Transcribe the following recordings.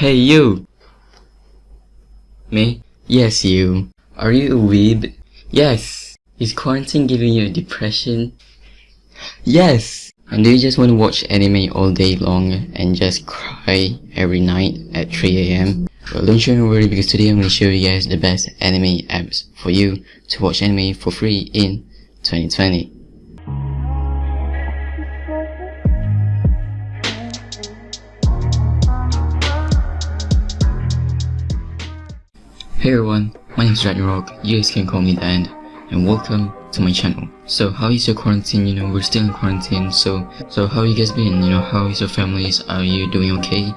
Hey you! Me? Yes you. Are you a weeb? Yes. Is quarantine giving you a depression? Yes! And do you just want to watch anime all day long and just cry every night at 3am? Well don't you worry because today I'm going to show you guys the best anime apps for you to watch anime for free in 2020. Hey everyone, my name is Rock. you guys can call me Dan, and welcome to my channel. So how is your quarantine, you know, we're still in quarantine, so so how you guys been, you know, how is your families, are you doing okay?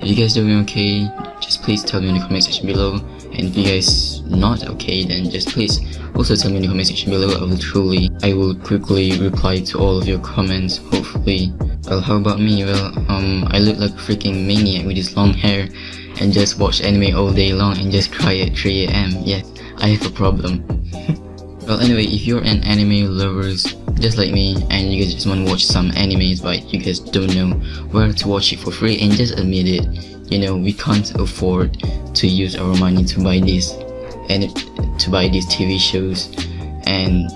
If you guys doing okay, just please tell me in the comment section below, and if you guys not okay, then just please also tell me in the comment section below, I will truly, I will quickly reply to all of your comments, hopefully. Well, how about me? Well, um, I look like a freaking maniac with this long hair, and just watch anime all day long and just cry at 3am. Yes, I have a problem. well anyway, if you're an anime lovers just like me and you guys just want to watch some animes but you guys don't know where to watch it for free and just admit it, you know, we can't afford to use our money to buy this and to buy these TV shows and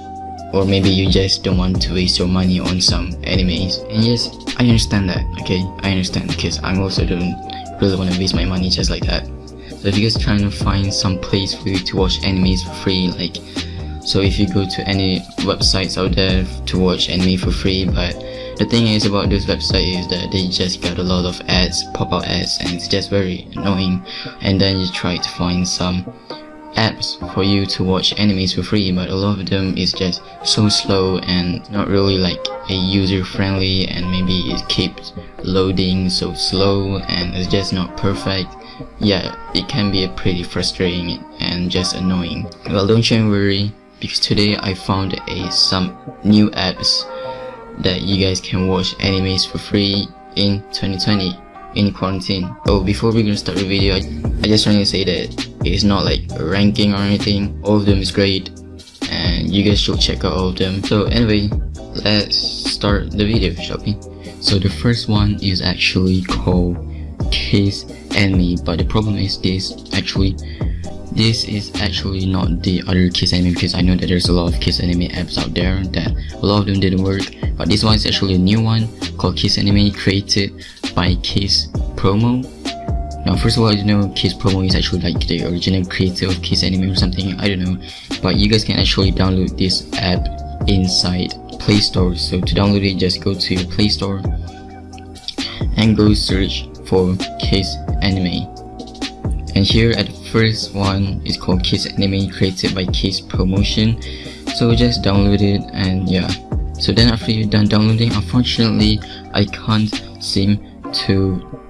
or maybe you just don't want to waste your money on some animes and yes I understand that okay I understand because I'm also doing really want to waste my money just like that. So if you guys trying to find some place for you to watch animes for free like so if you go to any websites out there to watch anime for free but the thing is about this website is that they just got a lot of ads pop-up ads and it's just very annoying. And then you try to find some apps for you to watch animes for free but a lot of them is just so slow and not really like a user friendly and maybe it keeps loading so slow and it's just not perfect. Yeah it can be a pretty frustrating and just annoying. Well don't you worry because today I found a some new apps that you guys can watch animes for free in 2020 in quarantine. Oh, before we're gonna start the video, I, just want to say that it's not like a ranking or anything. All of them is great and you guys should check out all of them. So anyway, let's start the video, shall we? So the first one is actually called Kiss Anime, but the problem is this actually this is actually not the other Kiss Anime because I know that there's a lot of Kiss Anime apps out there that a lot of them didn't work but this one is actually a new one called Kiss Anime created by Kiss Promo. Now first of all, I know Kiss Promo is actually like the original creator of Kiss Anime or something, I don't know. But you guys can actually download this app inside Play Store. So to download it, just go to Play Store and go search for Kiss Anime. And here at the first one is called Kiss Anime created by Kiss Promotion. So just download it and yeah. So then after you're done downloading, unfortunately I can't seem to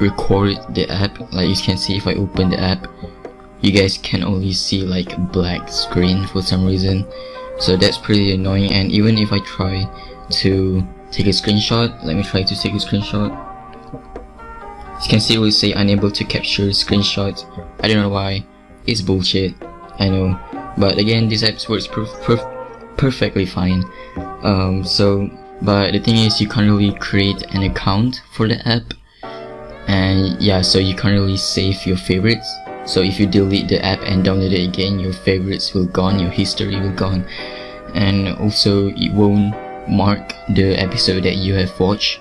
record the app like you can see if I open the app you guys can only see like a black screen for some reason so that's pretty annoying and even if I try to take a screenshot let me try to take a screenshot you can see will say unable to capture screenshot I don't know why. It's bullshit. I know. But again this app works perf perf perfectly fine. Um, so but the thing is you can't really create an account for the app. And yeah so you can't really save your favorites. So if you delete the app and download it again your favorites will gone your history will gone. And also it won't mark the episode that you have watched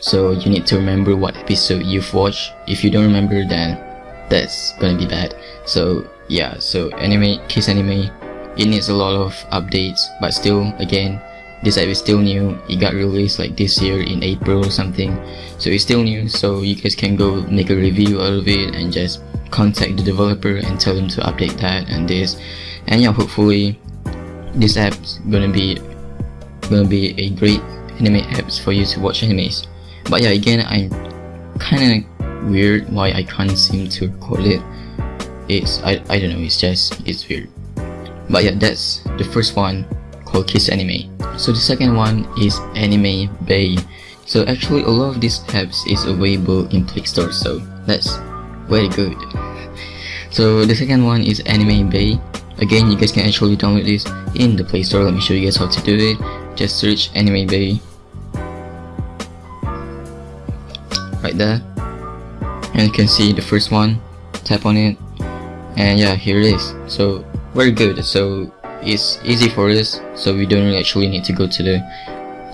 so you need to remember what episode you've watched. If you don't remember then that's gonna be bad. So yeah so anime kiss anime it needs a lot of updates but still again this app is still new. It got released like this year in April or something. So it's still new so you guys can go make a review out of it and just contact the developer and tell them to update that and this. And yeah hopefully this app's gonna be gonna be a great anime apps for you to watch animes but yeah again I'm kinda weird why I can't seem to record it it's I, I don't know it's just it's weird but yeah that's the first one called Kiss Anime. So the second one is Anime Bay. So actually a lot of these apps is available in Play Store so that's very good. So the second one is Anime Bay. Again you guys can actually download this in the Play Store. Let me show you guys how to do it. Just search Anime Bay. Right there. and you can see the first one tap on it. And yeah here it is. So very good. So it's easy for us so we don't actually need to go to the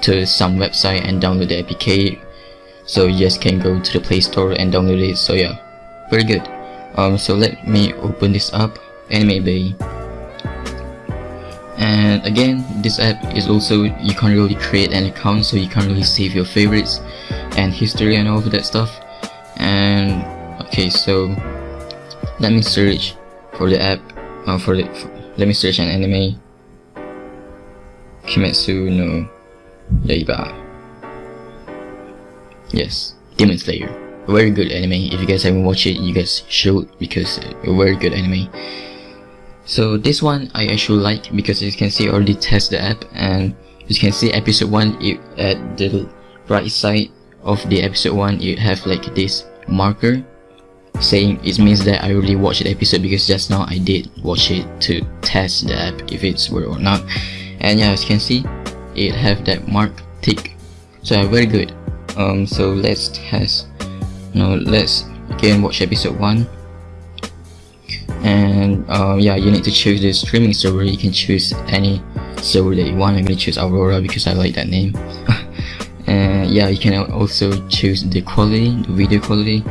to some website and download the APK so you just can go to the Play Store and download it. So yeah very good. Um so let me open this up. Anime Bay. And again this app is also you can't really create an account so you can't really save your favorites and history and all of that stuff. And okay so let me search for the app uh, for the for, let me search an anime. Kimetsu no Yaiba yes Demon Slayer. Very good anime. If you guys haven't watched it you guys should because a very good anime. So this one I actually like because you can see I already test the app and you can see episode 1 it, at the right side of the episode 1 you have like this marker saying it means that I already watched the episode because just now I did watch it to test the app if it's worth or not. And yeah as you can see it have that mark tick. So yeah, very good. Um so let's test. Now let's again watch episode 1 and um, yeah you need to choose the streaming server. You can choose any server that you want. I'm gonna choose Aurora because I like that name and yeah you can also choose the quality the video quality.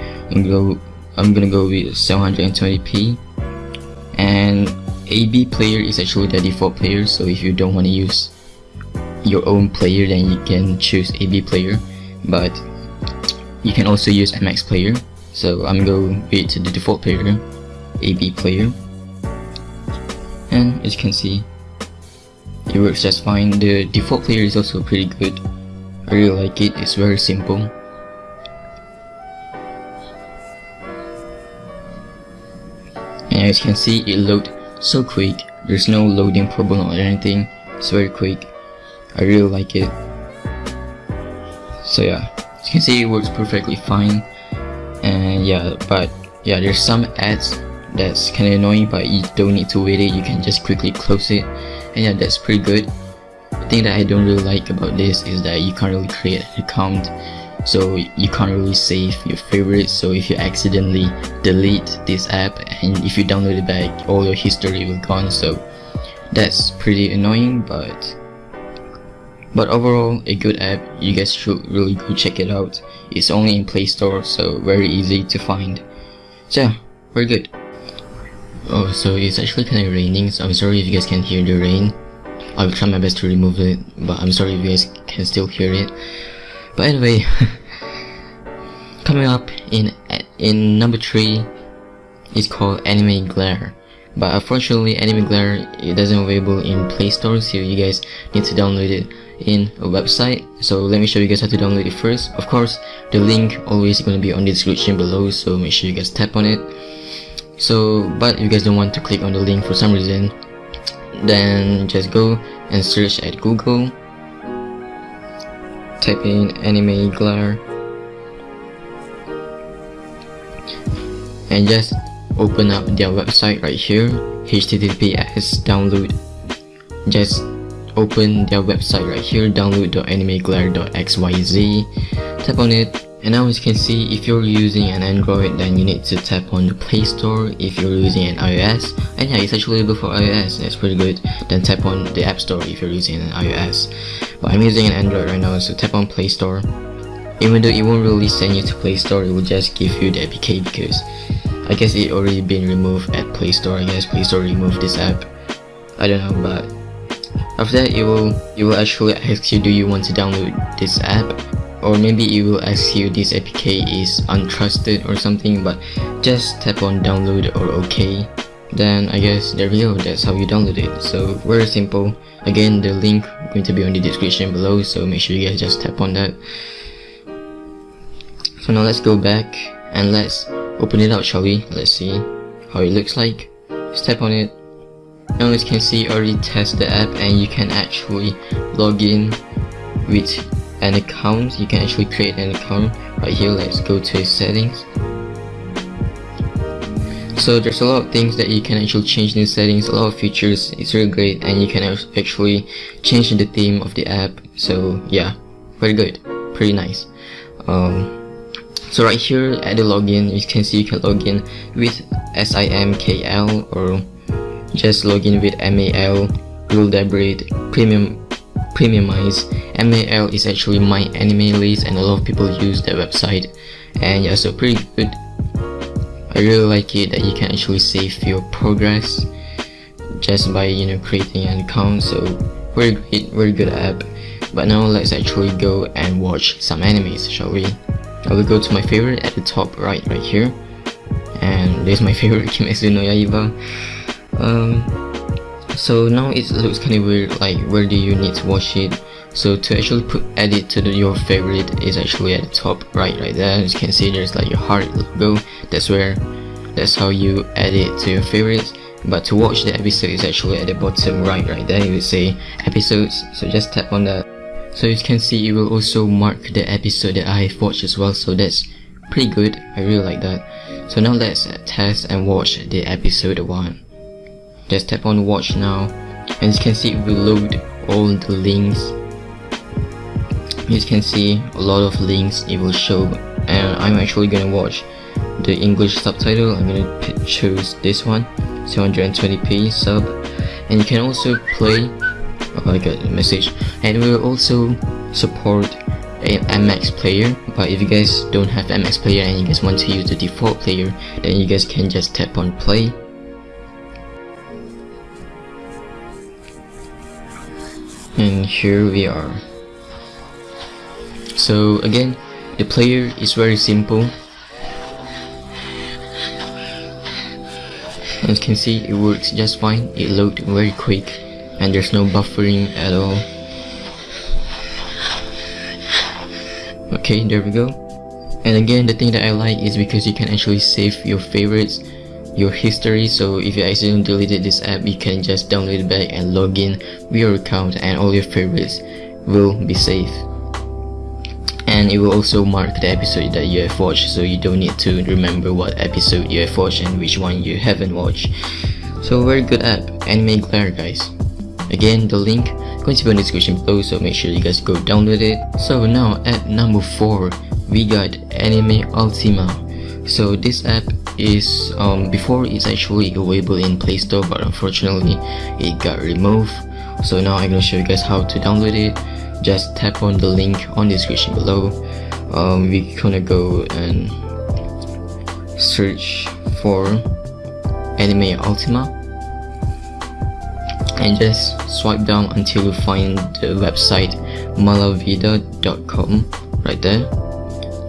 I'm gonna go with 720p and AB player is actually the default player so if you don't want to use your own player then you can choose AB player. But you can also use MX player. So I'm to go with the default player AB player. And as you can see it works just fine. The default player is also pretty good I really like it. It's very simple. And as you can see it load so quick. There's no loading problem or anything. It's very quick. I really like it. So yeah. As you can see it works perfectly fine. And yeah but yeah there's some ads that's kinda annoying but you don't need to wait it. You can just quickly close it. And yeah that's pretty good thing that I don't really like about this is that you can't really create an account. So you can't really save your favorites so if you accidentally delete this app and if you download it back all your history will gone. So that's pretty annoying but but overall a good app. You guys should really go check it out. It's only in play store so very easy to find. So yeah very good. Oh so it's actually kind of raining so i'm sorry if you guys can hear the rain i will try my best to remove it but i'm sorry if you guys can still hear it. But anyway coming up in in number three is called anime glare. But unfortunately anime glare it doesn't available in play store so you guys need to download it in a website. So let me show you guys how to download it first. Of course the link always going to be on the description below so make sure you guys tap on it. So but if you guys don't want to click on the link for some reason then just go and search at google. Type in anime glare and just open up their website right here https download. Just open their website right here download.animeglare.xyz tap on it and now as you can see if you're using an android then you need to tap on the play store. If you're using an ios and yeah it's actually available for ios that's pretty good. Then tap on the app store if you're using an ios. But i'm using an android right now so tap on play store. Even though it won't really send you to play store it will just give you the apk because i guess it already been removed at play store. I guess play store removed this app. I don't know but after that it will it will actually ask you do you want to download this app or maybe it will ask you this APK is untrusted or something but just tap on download or OK then I guess there we go that's how you download it. So very simple. Again the link going to be on the description below so make sure you guys just tap on that. So now let's go back and let's open it out shall we? Let's see how it looks like. Just tap on it. Now as you can see already test the app and you can actually log in with an account. You can actually create an account right here. Let's go to settings. So there's a lot of things that you can actually change in the settings a lot of features. It's really great and you can actually change the theme of the app. So yeah very good pretty nice. Um, so right here at the login you can see you can log in with SIMKL or just login with MAL Real-Debrid premium premiumize MAL is actually my anime list and a lot of people use that website. And yeah so pretty good. I really like it that you can actually save your progress just by you know creating an account. So very great very good app. But now let's actually go and watch some animes shall we? I will go to my favorite at the top right right here. And this is my favorite Kimetsu no Yaiba. Um, so now it looks kind of weird like where do you need to watch it? So to actually put edit to the, your favorite is actually at the top right right there. As you can see there's like your heart logo. That's where that's how you add it to your favorites. But to watch the episode is actually at the bottom right right there. You would say episodes so just tap on that. So you can see it will also mark the episode that I have watched as well so that's pretty good. I really like that. So now let's test and watch the episode 1 just tap on watch now and you can see it will load all the links. You can see a lot of links it will show and I'm actually gonna watch the English subtitle. I'm gonna choose this one 720p sub. And you can also play oh I got a message. And we will also support a MX player but if you guys don't have MX player and you guys want to use the default player then you guys can just tap on play and here we are. So again the player is very simple. As you can see it works just fine. It loads very quick. And there's no buffering at all. Okay there we go. And again the thing that I like is because you can actually save your favorites your history so if you accidentally deleted this app you can just download it back and log in with your account and all your favorites will be safe. And it will also mark the episode that you have watched so you don't need to remember what episode you have watched and which one you haven't watched. So very good app anime glare guys. Again the link going to be in the description below so make sure you guys go download it. So now at number 4 we got anime ultima. So this app is um, before it's actually available in play store but unfortunately it got removed. So now i'm gonna show you guys how to download it. Just tap on the link on the description below. Um, we're gonna go and search for anime ultima. And just swipe down until you find the website malavida.com right there.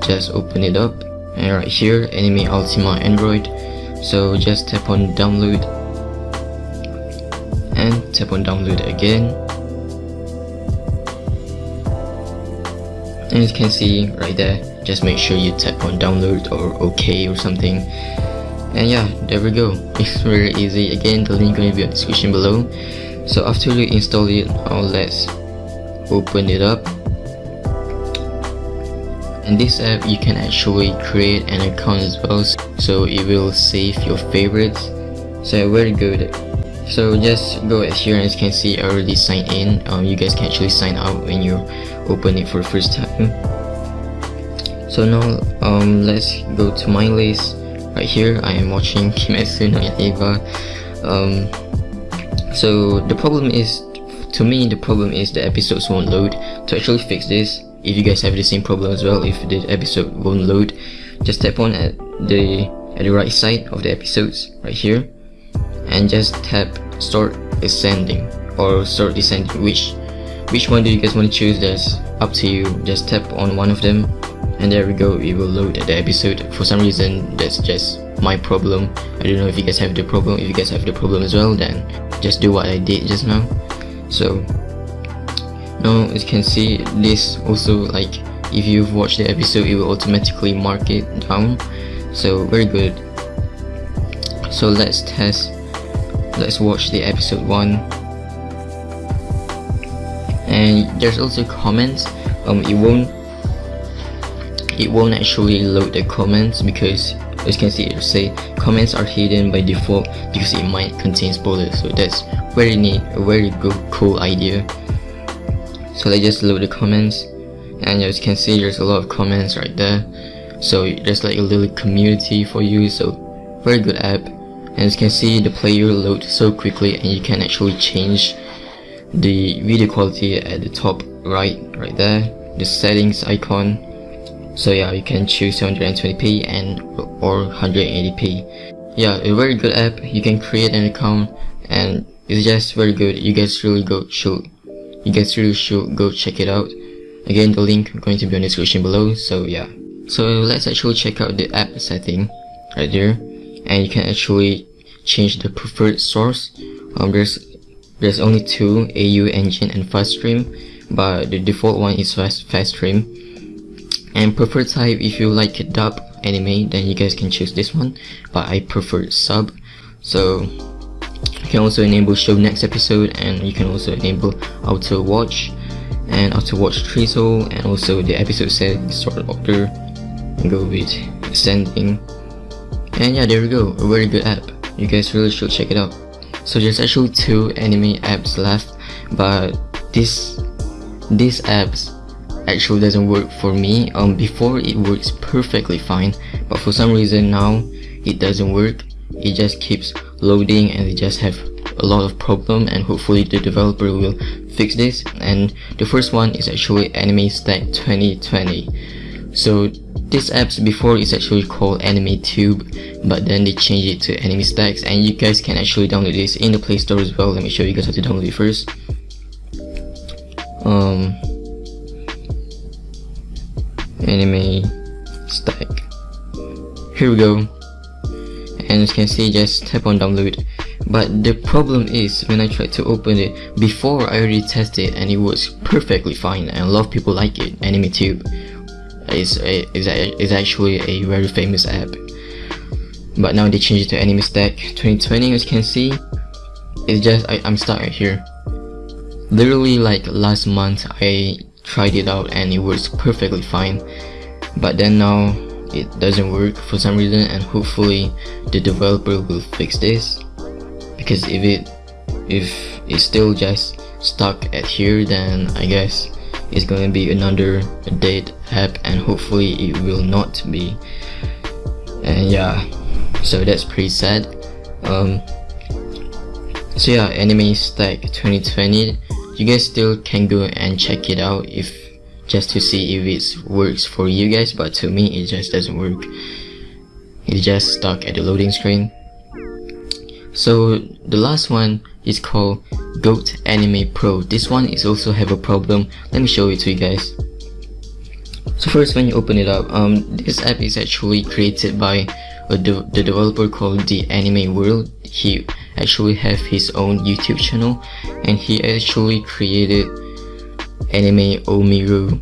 Just open it up and right here anime ultima android. So just tap on download. And tap on download again. And you can see right there just make sure you tap on download or ok or something. And yeah there we go. It's very easy. Again the link will be in the description below. So after you install it now let's open it up in this app you can actually create an account as well so it will save your favorites. So very good. So just go here and as you can see I already signed in. Um, you guys can actually sign out when you open it for the first time. So now um, let's go to my list. Right here I am watching Kimetsu no Yaiba. Um, so the problem is to me the problem is the episodes won't load. To actually fix this if you guys have the same problem as well if the episode won't load just tap on at the at the right side of the episodes right here and just tap start ascending or start descending. Which which one do you guys want to choose? That's up to you. Just tap on one of them and there we go. It will load the episode. For some reason that's just my problem. I don't know if you guys have the problem. If you guys have the problem as well then just do what I did just now. So now as you can see this also like if you've watched the episode it will automatically mark it down. So very good. So let's test let's watch the episode 1 and there's also comments. Um it won't it won't actually load the comments because as you can see it say comments are hidden by default because it might contain spoilers. So that's very neat a very good cool idea so let's just load the comments. And as you can see there's a lot of comments right there. So there's like a little community for you. So very good app. And as you can see the player loads so quickly and you can actually change the video quality at the top right right there. The settings icon. So yeah you can choose 720p and or 180p yeah a very good app. You can create an account and it's just very good. You guys really go should you guys really should go check it out. Again the link going to be on the description below so yeah. So let's actually check out the app setting right there. And you can actually change the preferred source. Um, there's there's only two AU engine and fast stream but the default one is fast fast stream and preferred type if you like dub anime then you guys can choose this one but I prefer sub. So can also enable show next episode and you can also enable auto watch and auto watch tracer and also the episode settings sort order and go with ascending and yeah there we go. A very good app. You guys really should check it out. So there's actually two anime apps left but this these apps actually doesn't work for me. Um before it works perfectly fine but for some reason now it doesn't work. It just keeps loading and they just have a lot of problem and hopefully the developer will fix this. And the first one is actually anime stack 2020 so this apps before is actually called anime tube but then they changed it to anime stacks and you guys can actually download this in the play store as well. Let me show you guys how to download it first. Um anime stack here we go and as you can see just tap on download. But the problem is when I tried to open it before I already tested and it works perfectly fine and a lot of people like it AnimeTube is is, is actually a very famous app. But now they changed it to Anime Stack 2020 as you can see. It's just I, I'm stuck right here. Literally like last month I tried it out and it works perfectly fine. But then now it doesn't work for some reason and hopefully the developer will fix this. Because if it if it's still just stuck at here then I guess it's gonna be another dead app and hopefully it will not be. And yeah so that's pretty sad. Um so yeah anime stack 2020 you guys still can go and check it out if just to see if it works for you guys but to me it just doesn't work it's just stuck at the loading screen so the last one is called Goat Anime Pro. This one is also have a problem. Let me show it to you guys. So first when you open it up, um, this app is actually created by de the developer called The Anime World. He actually have his own YouTube channel and he actually created Anime Omiru,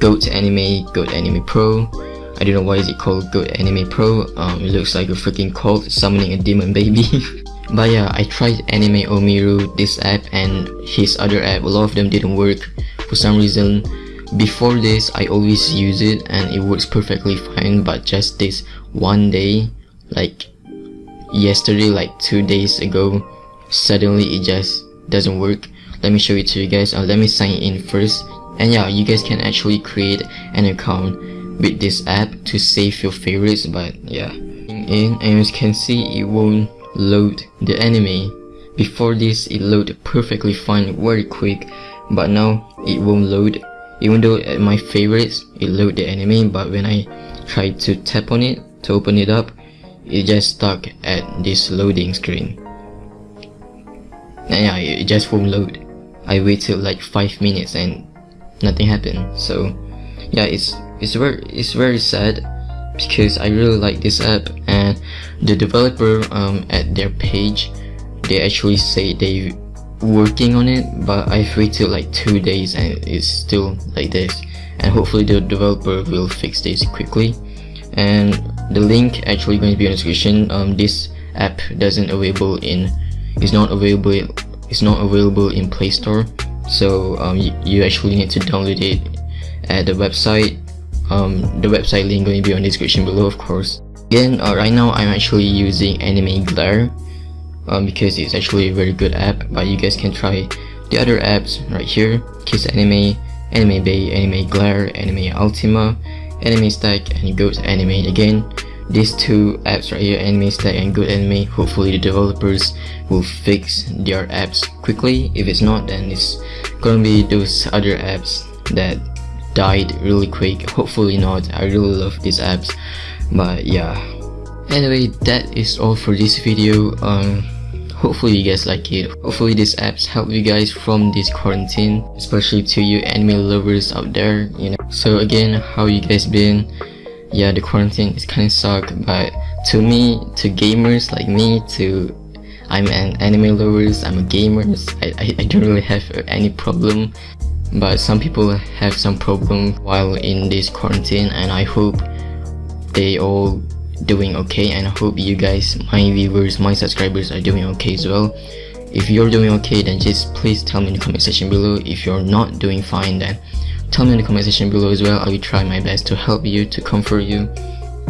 Goat Anime, Goat Anime Pro. I don't know why is it called Goat Anime Pro. Um, it looks like a freaking cult summoning a demon baby. But yeah, I tried Anime Omiru, this app and his other app, a lot of them didn't work for some reason. Before this, I always use it and it works perfectly fine but just this one day, like yesterday, like two days ago, suddenly it just doesn't work. Let me show it to you guys, uh, let me sign in first. And yeah, you guys can actually create an account with this app to save your favorites but yeah. In and as you can see it won't load the anime. Before this it loaded perfectly fine very quick but now it won't load even though at my favorites it load the anime but when I try to tap on it to open it up it just stuck at this loading screen and yeah it just won't load I waited like 5 minutes and nothing happened. So yeah it's it's very it's very sad because I really like this app and the developer um, at their page they actually say they working on it but I've waited like two days and it's still like this. And hopefully the developer will fix this quickly. And the link actually going to be in the description. Um, this app doesn't available in is not available it's not available in Play Store so um, you, you actually need to download it at the website. Um, the website link going to be on the description below of course. Again uh, right now I'm actually using Anime Glare um, because it's actually a very good app but you guys can try the other apps right here. Kiss Anime, Anime Bay, Anime Glare, Anime Ultima anime stack and Goat Anime. Again these two apps right here anime stack and Goat Anime hopefully the developers will fix their apps quickly. If it's not then it's gonna be those other apps that died really quick. Hopefully not. I really love these apps. But yeah. Anyway that is all for this video. Um hopefully you guys like it. Hopefully these apps help you guys from this quarantine especially to you anime lovers out there you know. So again how you guys been yeah the quarantine is kind of suck but to me to gamers like me to i'm an anime lovers i'm a gamer I, I, I don't really have any problem. But some people have some problem while in this quarantine and I hope they all doing okay and I hope you guys my viewers my subscribers are doing okay as well. If you're doing okay then just please tell me in the comment section below. If you're not doing fine then tell me in the comment section below as well. I will try my best to help you to comfort you.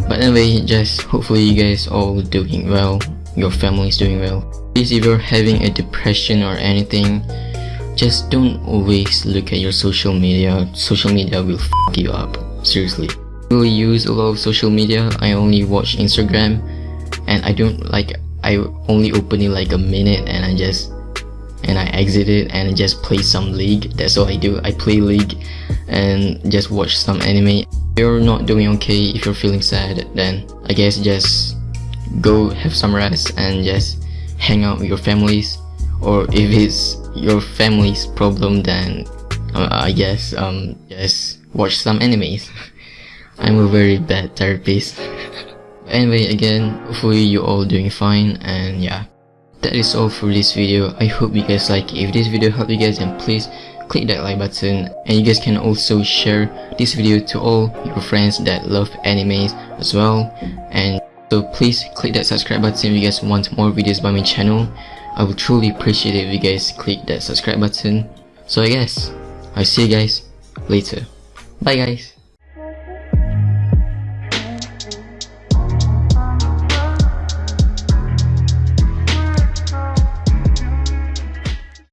But anyway just hopefully you guys all doing well. Your family is doing well. Please if you're having a depression or anything just don't always look at your social media. Social media will fuck you up. Seriously. I really use a lot of social media. I only watch Instagram and I don't like I only open it like a minute and I just and I exit it and just play some league. That's all I do. I play league and just watch some anime. If you're not doing okay if you're feeling sad then I guess just go have some rest and just hang out with your families. Or if it's your family's problem then uh, I guess um just watch some animes. I'm a very bad therapist. Anyway again hopefully you're all doing fine and yeah that is all for this video I hope you guys like it if this video helped you guys then please click that like button and you guys can also share this video to all your friends that love animes as well and so please click that subscribe button if you guys want more videos by my channel I would truly appreciate it if you guys click that subscribe button. So I guess, I'll see you guys later. Bye guys.